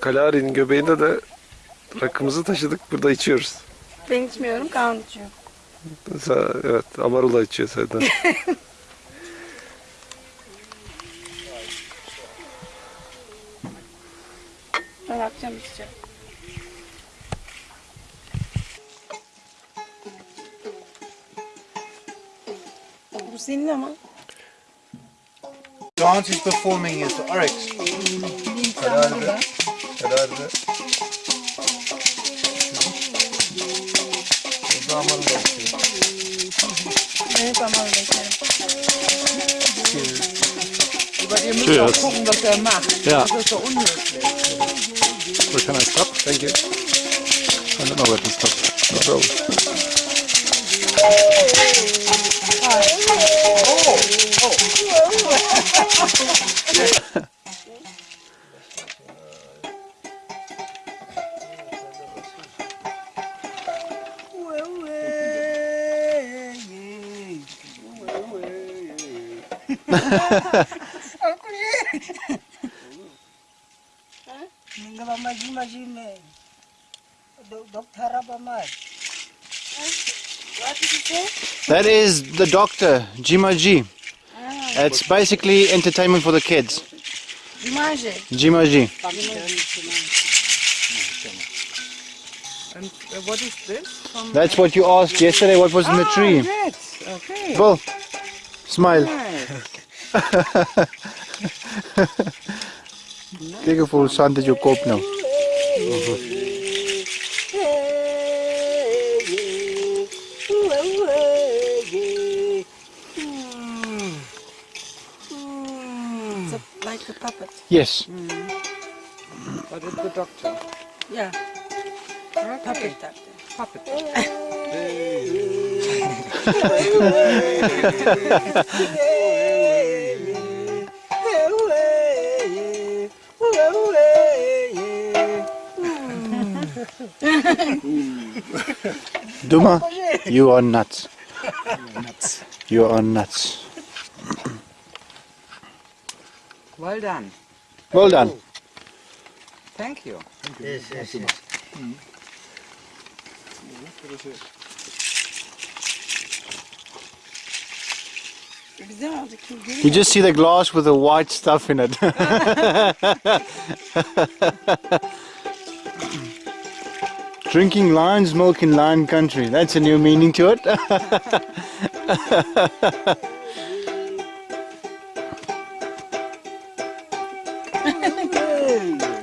Kalari'nin göbeğinde de rakımızı taşıdık. Burada içiyoruz. Ben içmiyorum, Kaan içiyor. Mesela, evet Amarula içiyor zaten. Ben akşam içeceğim. Bu senin ama. Dance is performing is Oryx. Kalari'de. Kalari'de. Burada Amarula içiyor. Evet ama beklerim. Aber ihr müsst Cheers. auch gucken, was er macht. Ja. Das ist so unhöflich. So can I stop? Thank you. I don't know where to stop. No problem. Ninggalama maji maji ne. Dok dok harap amat. What did you say? That is the doctor, Jima Ji. It's basically entertainment for the kids. Jima Ji. And uh, what is this? From That's what you asked yesterday. What was in the Ah, tree? that's okay. Well, smile. Nice. Kijk hoeveel zand in je kop nou. It's a, like a puppet. Yes. But it's the doctor. Yeah, Okay. puppet doctor. Puppet. Duma, you are nuts. You are nuts. Well done. Well done. Thank you. Yes yes yes. Güzel You just see the glass with the white stuff in it. Drinking lion's milk in lion country. That's a new meaning to it.